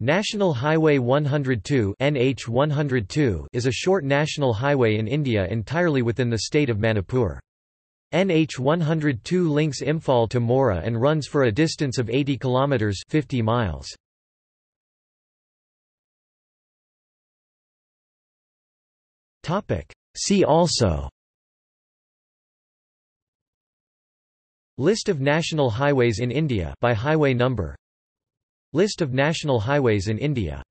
National Highway 102 NH 102 is a short national highway in India entirely within the state of Manipur. NH 102 links Imphal to Moreh and runs for a distance of 80 kilometers 50 miles. Topic See also List of national highways in India by highway number List of national highways in India